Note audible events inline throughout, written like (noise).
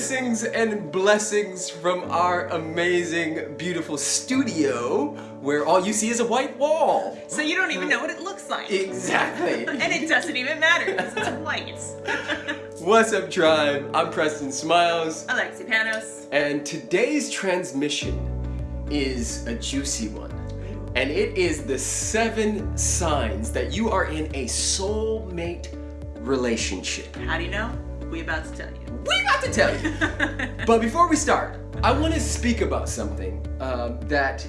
Blessings and blessings from our amazing, beautiful studio where all you see is a white wall. So you don't even know what it looks like. Exactly. (laughs) and it doesn't even matter because it's white. (laughs) What's up, tribe? I'm Preston Smiles. Alexi Panos. And today's transmission is a juicy one. And it is the seven signs that you are in a soulmate relationship. How do you know? We about to tell you. We about to tell you. (laughs) but before we start, I want to speak about something um, that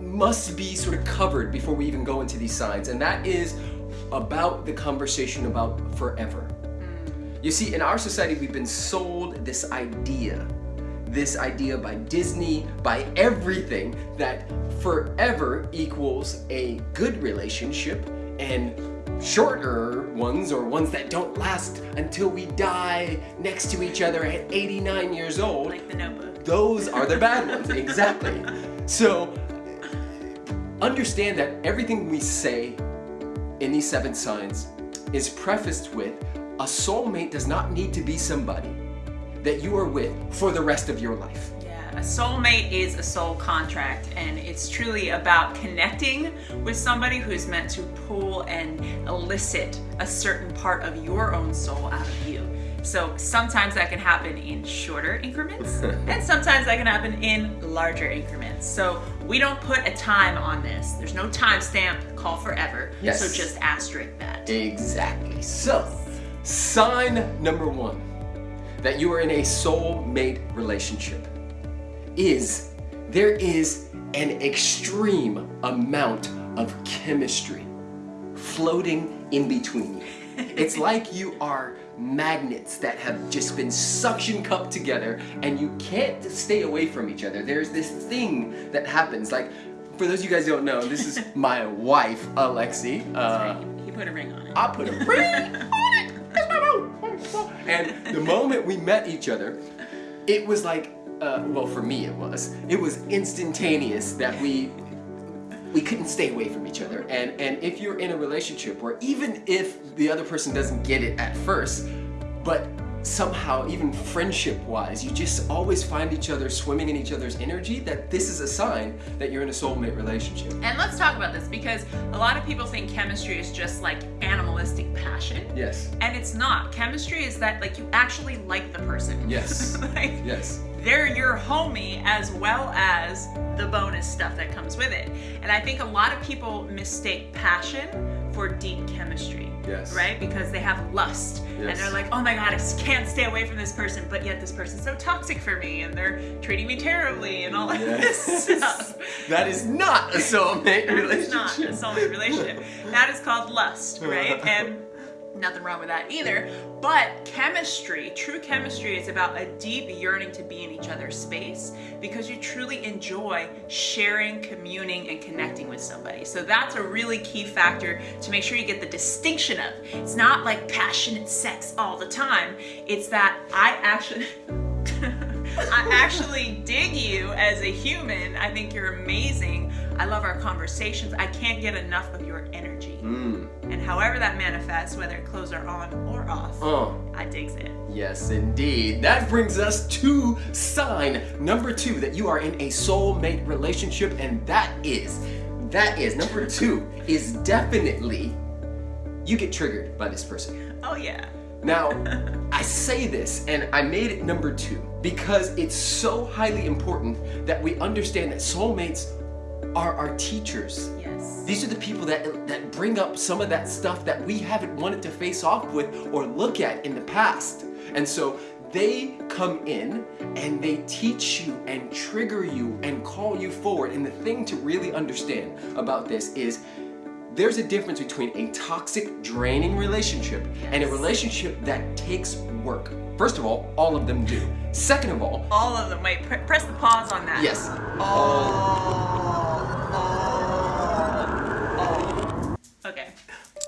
must be sort of covered before we even go into these signs, and that is about the conversation about forever. You see, in our society, we've been sold this idea, this idea by Disney, by everything, that forever equals a good relationship and shorter ones or ones that don't last until we die next to each other at 89 years old. Like the notebook. Those are the bad ones, exactly. So understand that everything we say in these seven signs is prefaced with a soulmate does not need to be somebody that you are with for the rest of your life. A soulmate is a soul contract, and it's truly about connecting with somebody who's meant to pull and elicit a certain part of your own soul out of you. So sometimes that can happen in shorter increments, (laughs) and sometimes that can happen in larger increments. So we don't put a time on this. There's no time stamp, call forever. Yes. So just asterisk that. Exactly. So, sign number one that you are in a soulmate relationship is there is an extreme amount of chemistry floating in between you. (laughs) It's like you are magnets that have just been suction cupped together and you can't stay away from each other. There's this thing that happens like for those of you guys who don't know, this is (laughs) my wife, Alexi. Uh, he put a ring on it. I put a (laughs) ring on it. That's my boo. And the moment we met each other, it was like, uh, well, for me it was. It was instantaneous that we we couldn't stay away from each other. And and if you're in a relationship where even if the other person doesn't get it at first, but somehow even friendship wise you just always find each other swimming in each other's energy that this is a sign that you're in a soulmate relationship And let's talk about this because a lot of people think chemistry is just like animalistic passion. yes And it's not. Chemistry is that like you actually like the person. Yes. (laughs) like yes they're your homie as well as the bonus stuff that comes with it. And I think a lot of people mistake passion for deep chemistry. Yes. Right? Because they have lust. And they're like, oh my god, I can't stay away from this person, but yet this person's so toxic for me and they're treating me terribly and all of this (laughs) stuff. that is not a soulmate relationship that is not a soulmate relationship. That is called lust, right? (laughs) And nothing wrong with that either. But chemistry, true chemistry, is about a deep yearning to be in each other's space because you truly enjoy sharing, communing, and connecting with somebody. So that's a really key factor to make sure you get the distinction of. It's not like passionate sex all the time. It's that I actually. (laughs) I actually dig you as a human. I think you're amazing. I love our conversations. I can't get enough of your energy. Mm. And however that manifests, whether clothes are on or off, Oh, I digs it. yes indeed. That brings us to sign number two that you are in a soulmate relationship and that is, that is, number two is definitely you get triggered by this person. Oh yeah. Now, (laughs) I say this and I made it number two because it's so highly important that we understand that soulmates are our teachers. Yes. These are the people that, that bring up some of that stuff that we haven't wanted to face off with or look at in the past. And so they come in and they teach you and trigger you and call you forward. And the thing to really understand about this is there's a difference between a toxic, draining relationship and a relationship that takes work. First of all, all of them do. Second of all, All of them. Wait, pr- press the pause on that. yes, Okay.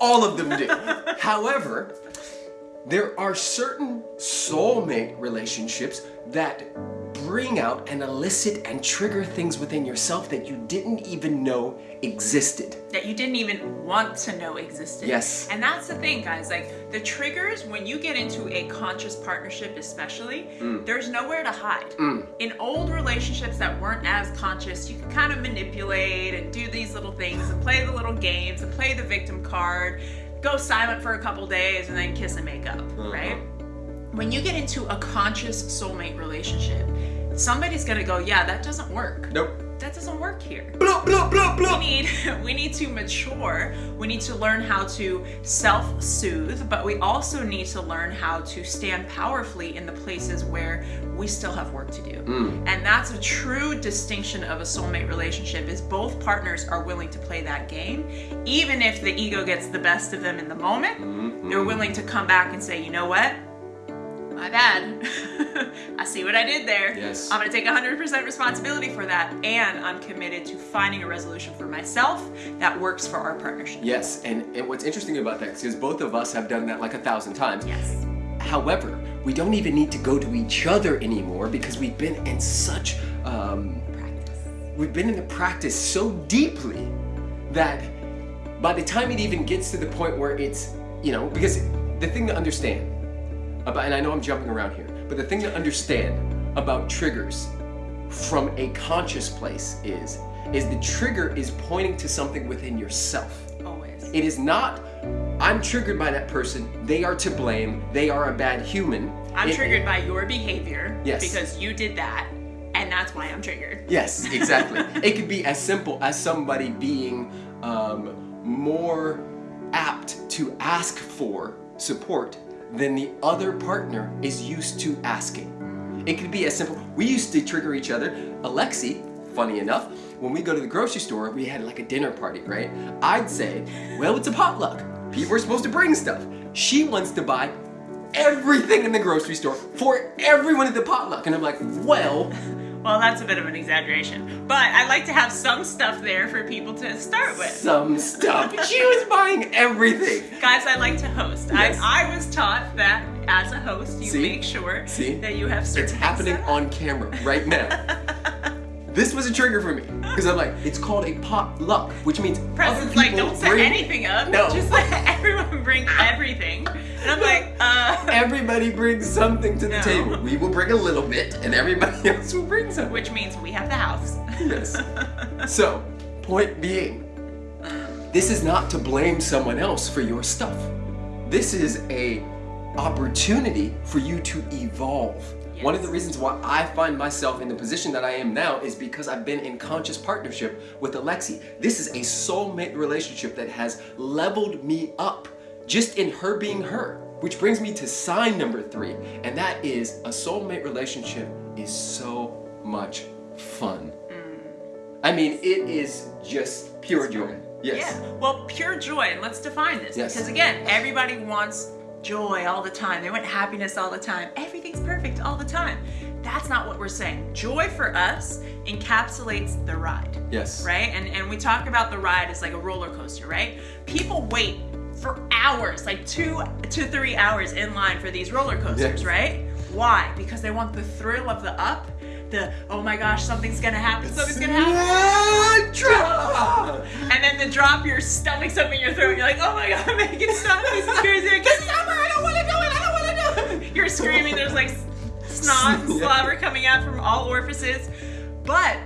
All of them do. However, there are certain soulmate relationships that bring out and elicit and trigger things within yourself that you didn't even know existed. that you didn't even want to know existed. Yes. And that's the thing, guys. Like the triggers, when you get into a conscious partnership, especially, Mm. there's nowhere to hide. In old relationships that weren't as conscious, you could kind of manipulate and do these little things and play the little games and play the victim card, go silent for a couple days, and then kiss and make up, Uh-huh. right? When you get into a conscious soulmate relationship, somebody's gonna go, yeah, that doesn't work. Nope. That doesn't work here. Blah, blah, blah, we need (laughs) we need to mature. We need to learn how to self-soothe but we also need to learn how to stand powerfully in the places where we still have work to do. And that's a true distinction of a soulmate relationship is both partners are willing to play that game even if the ego gets the best of them in the moment. They're willing to come back and say you know what my bad. (laughs) I see what I did there. Yes. I'm gonna take 100% responsibility for that, and I'm committed to finding a resolution for myself that works for our partnership. Yes, and, and what's interesting about that, because both of us have done that like a thousand times. Yes. However, we don't even need to go to each other anymore because we've been in such, um, Practice. we've been in the practice so deeply that by the time it even gets to the point where it's, you know, because the thing to understand about, and I know I'm jumping around here, but the thing to understand about triggers from a conscious place is, is the trigger is pointing to something within yourself. Always. It is not, I'm triggered by that person, they are to blame, they are a bad human. I'm It- triggered by your behavior Yes. because you did that, and that's why I'm triggered. Yes, (laughs) exactly. it could be as simple as somebody being um, more apt to ask for support than the other partner is used to asking. It could be as simple. We used to trigger each other. Alexi, funny enough, when we go to the grocery store, we had like a dinner party, right? I'd say, well, it's a potluck. People are supposed to bring stuff. She wants to buy everything in the grocery store for everyone at the potluck. And I'm like, well, Well, that's a bit of an exaggeration, but I like to have some stuff there for people to start with. some stuff. (laughs) She was buying everything. Guys, I like to host. Yes. I, I was taught that as a host, you See? make sure See? that you have certain It's happening on camera right now. (laughs) this was a trigger for me because I'm like, it's called a potluck, which means other Preston's like, don't set bring- anything up. No. Just let (laughs) everyone bring everything. And I'm like, (laughs) uh, Everybody brings something to the No. table. We will bring a little bit, and everybody (laughs) else will bring something. which means we have the house. Yes. So, point being, this is not to blame someone else for your stuff. This is a opportunity for you to evolve. One of the reasons why I find myself in the position that I am now is because I've been in conscious partnership with Alexi. This is a soulmate relationship that has leveled me up just in her being her. Which brings me to sign number three, and that is a soulmate relationship is so much fun. Mm. I mean, it is just pure joy. Yes. Yeah. Well, pure joy, and let's define this Yes. because again, everybody wants joy all the time. They want happiness all the time. Everything's perfect all the time. That's not what we're saying. Joy for us encapsulates the ride. Yes. right? And and we talk about the ride as like a roller coaster, right? People wait for hours, like two to three hours in line for these roller coasters, Yes. right? Why? Because they want the thrill of the up, the oh my gosh, something's gonna happen, something's gonna happen. Drop. And then the drop, your stomach's up in your throat. You're like, oh my god, it stop. This is crazy. I can't stop You're screaming. There's like snot and slobber coming out from all orifices. But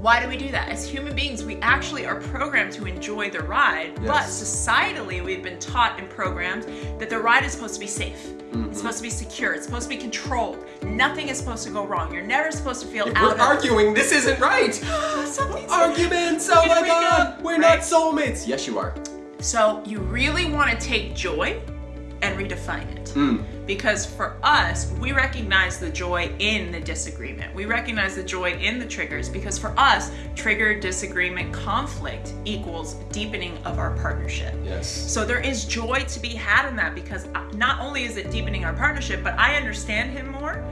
why do we do that? As human beings, we actually are programmed to enjoy the ride, but societally, we've been taught and programmed that the ride is supposed to be safe. Mm-hmm. It's supposed to be secure. It's supposed to be controlled. Nothing is supposed to go wrong. You're never supposed to feel If out we're of arguing, this isn't right. (gasps) Something's (gasps) Arguments, oh my god, up, we're right? not soulmates. Yes, you are. So you really want to take joy redefine it. Mm. Because for us, we recognize the joy in the disagreement. We recognize the joy in the triggers because for us, trigger, disagreement, conflict equals deepening of our partnership. Yes. So there is joy to be had in that because not only is it deepening our partnership, but I understand him more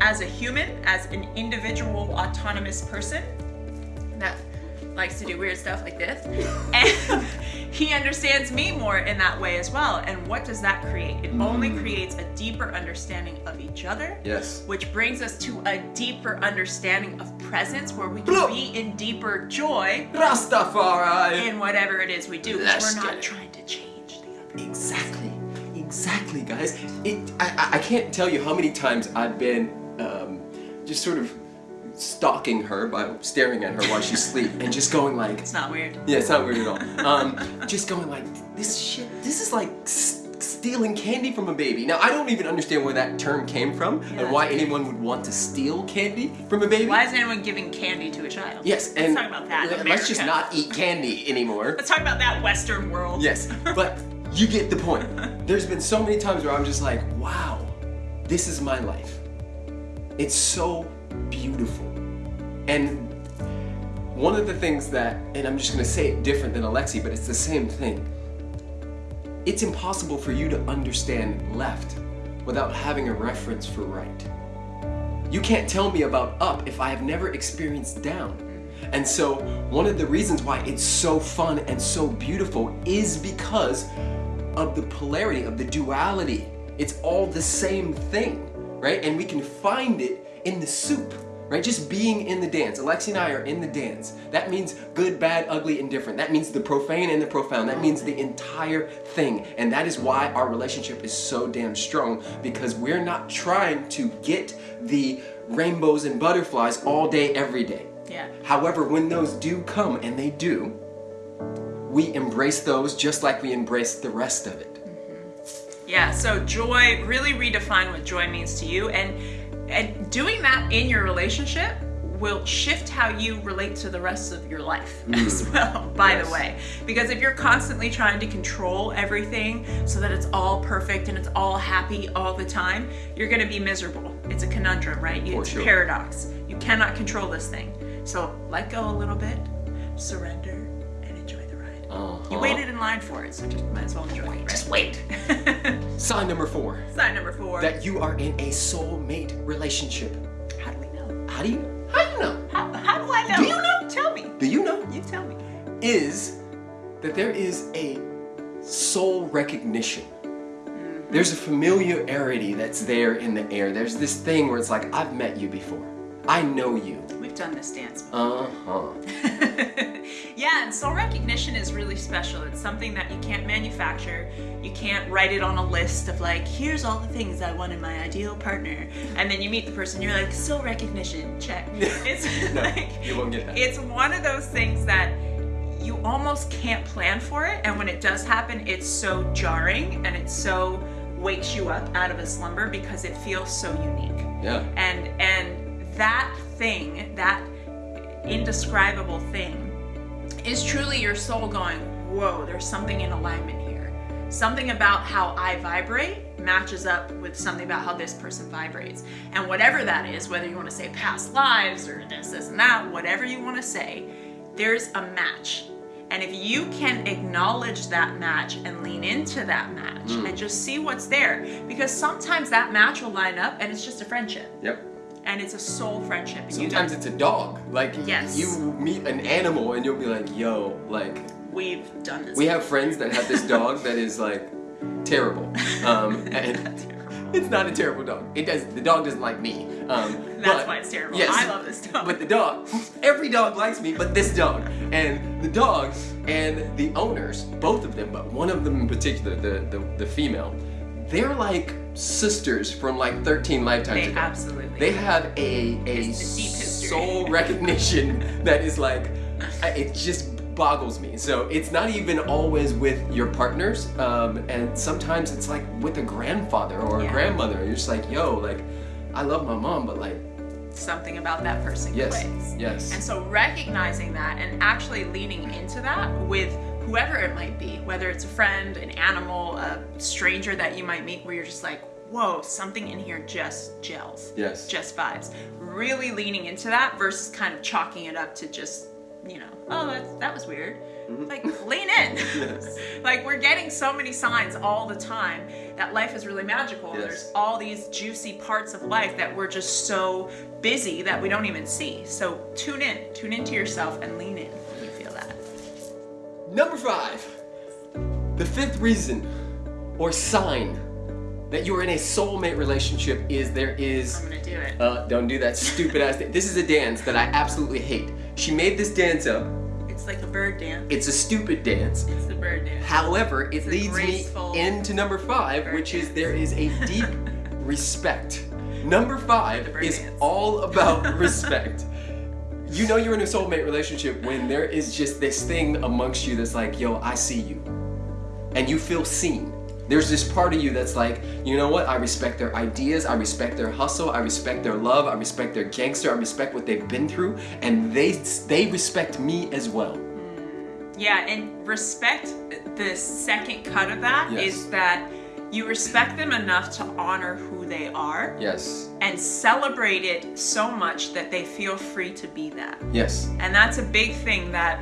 as a human, as an individual autonomous person. That likes to do weird stuff like this. (laughs) And he understands me more in that way as well. And what does that create? It only creates a deeper understanding of each other. Yes. Which brings us to a deeper understanding of presence where we can Blah. be in deeper joy Rastafari. in whatever it is we do. we're not trying to change the other. Exactly, exactly, guys. It. I, I- I can't tell you how many times I've been um, just sort of stalking her by staring at her while she's asleep and just going like, It's not weird. yeah, it's not weird at all. Um, just going like, this shit. This is like stealing candy from a baby. Now I don't even understand where that term came from and why anyone would want to steal candy from a baby. Why is anyone giving candy to a child? Yes, Let's and talk about that. let's just not eat candy anymore. Let's talk about that Western world. Yes, (laughs) but you get the point. (laughs) There's been so many times where I'm just like, wow, this is my life. It's so beautiful. And one of the things that, and I'm just gonna say it different than Alexi, but it's the same thing. It's impossible for you to understand left without having a reference for right. You can't tell me about up if I have never experienced down. And so, one of the reasons why it's so fun and so beautiful is because of the polarity, of the duality. It's all the same thing, right? And we can find it in the soup, right? Just being in the dance. Alexi and I are in the dance. That means good, bad, ugly, indifferent. That means the profane and the profound. That means the entire thing. And that is why our relationship is so damn strong because we're not trying to get the rainbows and butterflies all day, every day. Yeah. However, when those do come, and they do, we embrace those just like we embrace the rest of it. Mm-hmm. Yeah, so joy, really redefine what joy means to you and and doing that in your relationship will shift how you relate to the rest of your life (laughs) as mm. well, by Yes. the way. Because if you're constantly trying to control everything so that it's all perfect and it's all happy all the time, you're gonna be miserable. It's a conundrum, right? You, it's sure. a paradox. You cannot control this thing. So let go a little bit, surrender, Uh-huh. You waited in line for it, so just might as well enjoy it. Just wait. (laughs) Sign number four Sign number four. that you are in a soulmate relationship. How do we know? How do you how do you know? How, how do I know? Do you know? Tell me. Do you know? You tell me. Is that there is a soul recognition. There's a familiarity that's there in the air. There's this thing where it's like, I've met you before. I know you. We've done this dance. Uh-huh. (laughs) yeah, and soul recognition is really special. It's something that you can't manufacture. You can't write it on a list of like, here's all the things I want in my ideal partner. And then you meet the person, you're like, soul recognition, check. (laughs) It's No, like you won't get that. it's one of those things that you almost can't plan for it and when it does happen it's so jarring and it so wakes you up out of a slumber because it feels so unique Yeah. and and that thing that indescribable thing is truly your soul going whoa there's something in alignment here. Something about how i vibrate matches up with something about how this person vibrates. And whatever that is whether you want to say past lives or this this and that whatever you want to say there's a match. And if you can acknowledge that match and lean into that match hmm. and just see what's there because sometimes that match will line up and it's just a friendship. Yep. And it's a soul friendship. Sometimes it's a dog. Like Yes. you meet an animal and you'll be like, yo, like we've done this. we have friends that have this (laughs) dog that is like terrible. Um, (laughs) and it's not a terrible dog. It does the dog doesn't like me. Um, That's but- why it's terrible. Yes. I love this dog. But the dog, every dog likes me, but this dog. And the dog and the owners, both of them, but one of them in particular, the the, the female, they're like sisters from like 13 lifetimes They ago. absolutely They have a, a deep soul recognition that is like it just boggles me. So it's not even always with your partners, um, and sometimes it's like with a grandfather or a grandmother. And you're just like, yo, like I love my mom, but like something about that person yes, clicks. yes. And so recognizing that and actually leaning into that with whoever it might be, whether it's a friend, an animal, a stranger that you might meet where you're just like, whoa, something in here just gels. Yes. Just vibes. Really leaning into that versus kind of chalking it up to just, you know, oh, that, that was weird. Like, lean in. Mm-hmm. (laughs) (laughs) Yes. like, we're getting so many signs all the time that life is really magical. Yes. There's all these juicy parts of life that we're just so busy that we don't even see. So tune in, tune into yourself and lean in when you feel Number five, the fifth reason or sign that you're in a soulmate relationship is there is. I'm gonna do it. Uh, don't do that stupid ass thing. This is a dance that I absolutely hate. She made this dance up. It's like a bird dance. It's a stupid dance. It's the bird dance. However, it It's leads me into number five, which is there is a deep respect. Number five is dance. all about (laughs) respect. You know you're in a soulmate relationship when there is just this thing amongst you that's like, yo, I see you. And you feel seen. There's this part of you that's like, you know what? I respect their ideas, I respect their hustle, I respect their love, I respect their gangster, I respect what they've been through, and they they respect me as well. Yeah, and respect, the second cut of that is Yes. that you respect them enough to honor who they are Yes. and celebrate it so much that they feel free to be that. Yes. And that's a big thing that,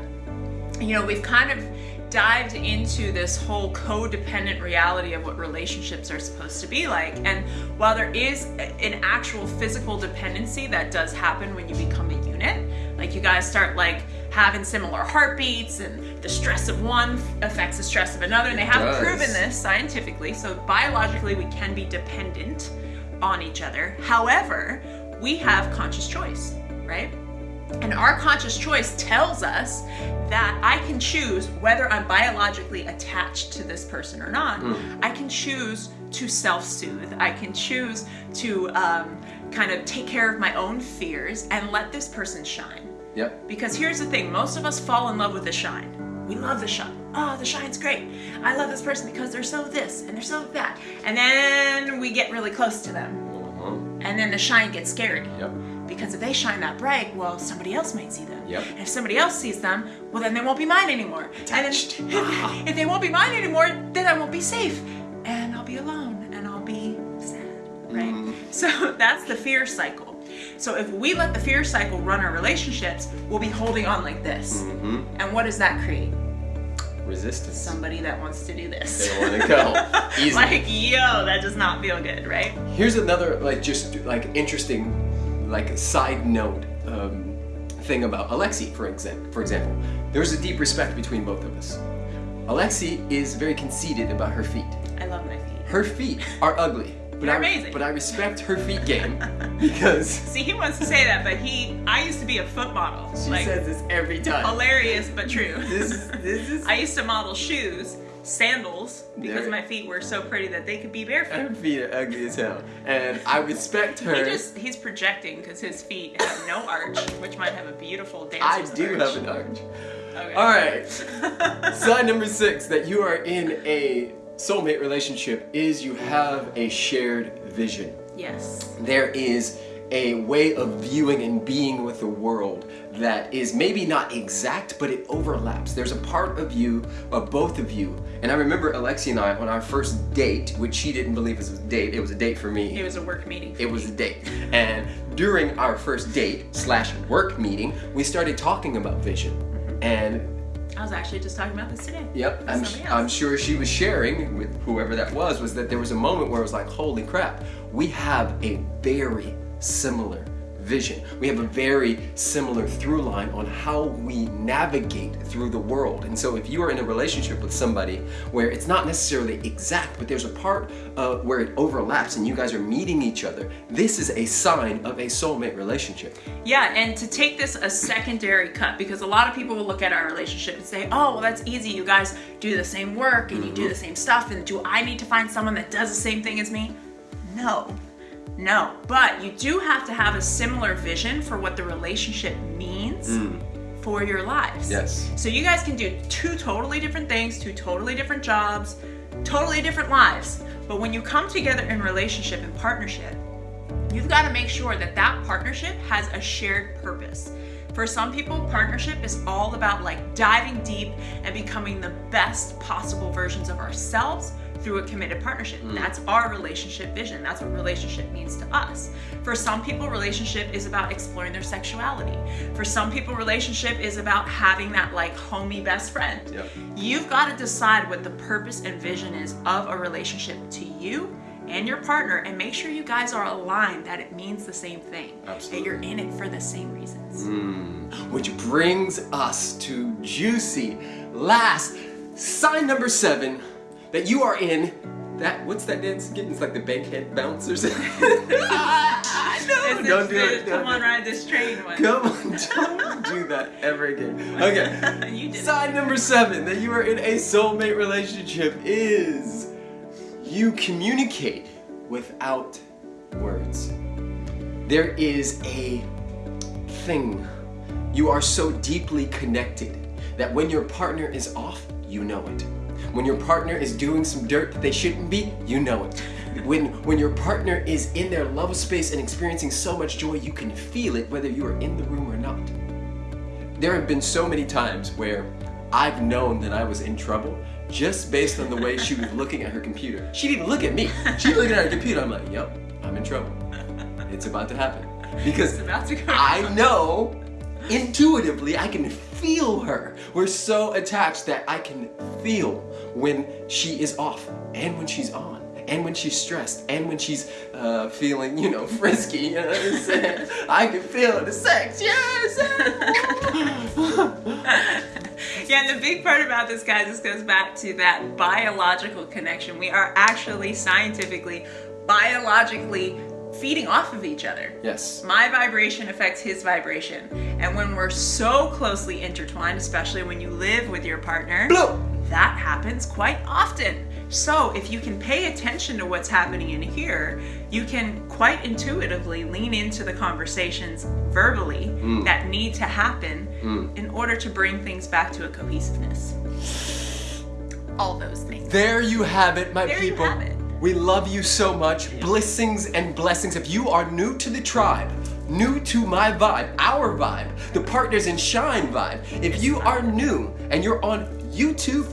you know, we've kind of dived into this whole codependent reality of what relationships are supposed to be like. And while there is an actual physical dependency that does happen when you become a unit, like you guys start like having similar heartbeats and the stress of one affects the stress of another and they have does. proven this scientifically so biologically we can be dependent on each other however we have conscious choice right and our conscious choice tells us that I can choose whether I'm biologically attached to this person or not. I can choose to self soothe. I can choose to um, kind of take care of my own fears and let this person shine. Yep. Because here's the thing most of us fall in love with the shine. We love the shine. Oh, the shine's great. I love this person because they're so this and they're so that. And then we get really close to them. Uh-huh. And then the shine gets scary. Yep. Because if they shine that bright, well, somebody else might see them. Yep. And if somebody else sees them, well, then they won't be mine anymore. Attached. And (laughs) then, if they won't be mine anymore, then I won't be safe. And I'll be alone and I'll be sad, right? Mm. So (laughs) that's the fear cycle. So if we let the fear cycle run our relationships, we'll be holding on like this. Mm-hmm. And what does that create? Resistance. Somebody that wants to do this. They wanna go. (laughs) Easy. like, yo, that does not feel good, right? Here's another like just like interesting like side note um, thing about Alexi, for example. For example, there's a deep respect between both of us. Alexi is very conceited about her feet. I love my feet. Her feet are ugly, but They're I, amazing. But I respect her feet game (laughs) because (laughs) See, he wants to say that, but he, I used to be a foot model. she like, says this every time. hilarious but true. (laughs) This is this is I used to model shoes, sandals, because There- my feet were so pretty that they could be barefoot. her feet are ugly as hell, and I respect her. He just he's projecting because his feet have no arch, which might have a beautiful dance. I do arch. have an arch. Okay. All right. Sign number six that you are in a soulmate relationship is you have a shared vision. Yes. There is a way of viewing and being with the world that is maybe not exact, but it overlaps. There's a part of you, of both of you. And I remember Alexi and I on our first date, which she didn't believe was a date, it was a date for me. It was a work meeting. It was a date. And during our first date slash work meeting, we started talking about vision. Mm-hmm. And I was actually just talking about this today. yep, I'm, I'm sure she was sharing with whoever that was, was that there was a moment where it was like, holy crap, we have a very similar vision. We have a very similar through line on how we navigate through the world. And so if you are in a relationship with somebody where it's not necessarily exact, but there's a part uh, where it overlaps and you guys are meeting each other, this is a sign of a soulmate relationship. Yeah, and to take this a secondary cut, because a lot of people will look at our relationship and say, oh, well, that's easy. You guys do the same work and you do the same stuff, and do I need to find someone that does the same thing as me? No. No. But you do have to have a similar vision for what the relationship means mm. for your lives. Yes. So you guys can do two totally different things, two totally different jobs, totally different lives. But when you come together in relationship and partnership, you've got to make sure that that partnership has a shared purpose. For some people, partnership is all about like diving deep and becoming the best possible versions of ourselves through a committed partnership. Hmm. That's our relationship vision. That's what relationship means to us. For some people, relationship is about exploring their sexuality. For some people, relationship is about having that like homie best friend. Yep. You've got to decide what the purpose and vision is of a relationship to you and your partner and make sure you guys are aligned that it means the same thing. Absolutely. That you're in it for the same reasons. Hmm. Which brings us to juicy last sign number seven that you are in that what's that dance again? It's like the bankhead bounce or something. Ah, no, don't do it. Come on, ride this train one. Come on, (laughs) don't do that ever again. (laughs) Okay. (laughs) you did. it. Sign number seven that you are in a soulmate relationship is you communicate without words. There is a thing. You are so deeply connected that when your partner is off, you know it. When your partner is doing some dirt that they shouldn't be, you know it. When, when your partner is in their love space and experiencing so much joy, you can feel it whether you are in the room or not. There have been so many times where I've known that I was in trouble just based on the way she was looking at her computer. She didn't look at me. She was looking at her computer. I'm like, yep, I'm in trouble. It's about to happen. Because It's about to I know intuitively I can feel her. We're so attached that I can feel when she is off and when she's on. And when she's stressed, and when she's uh, feeling, you know, (laughs) frisky, you know what I'm saying? I can feel the sex, yes! (laughs) Yeah, and the big part about this, guys, this goes back to that biological connection. We are actually scientifically, biologically feeding off of each other. yes. My vibration affects his vibration. And when we're so closely intertwined, especially when you live with your partner, Blow! That happens quite often. So, if you can pay attention to what's happening in here, you can quite intuitively lean into the conversations verbally Mm. that need to happen in order to bring things back to a cohesiveness. All those things. There you have it, my There you people. have it. We love you so much. Blessings and blessings. If you are new to the tribe, new to my vibe, our vibe, the Partners in Shine vibe, if you are new and you're on YouTube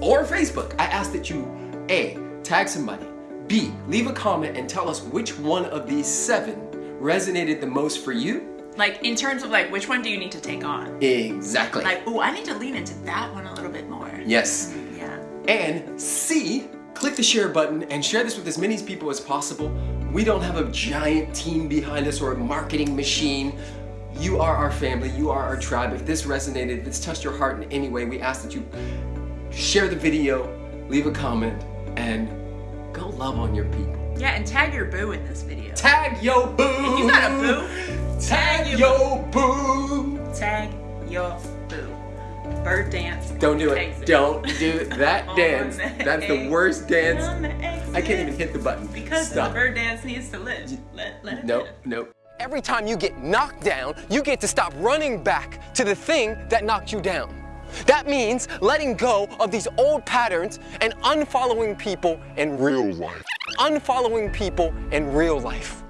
or Facebook, I ask that you A, tag somebody, B, leave a comment and tell us which one of these seven resonated the most for you. Like, in terms of like, which one do you need to take on? Exactly. Like, oh, I need to lean into that one a little bit more. yes. Yeah. And C, click the share button and share this with as many people as possible. We don't have a giant team behind us or a marketing machine. You are our family, you are our tribe. If this resonated, if this touched your heart in any way, we ask that you share the video, leave a comment, and go love on your people. Yeah, and tag your boo in this video. Tag yo boo! you got a boo, Tag tag yo boo! Tag your boo. Bird dance. Don't do it. Exit. Don't do that (laughs) dance. the That's the worst dance. The. I can't even hit the button. Because Stop. the bird dance needs to live. Let, let it Nope, live. nope. Every time you get knocked down, you get to stop running back to the thing that knocked you down. That means letting go of these old patterns and unfollowing people in real life. Unfollowing people in real life.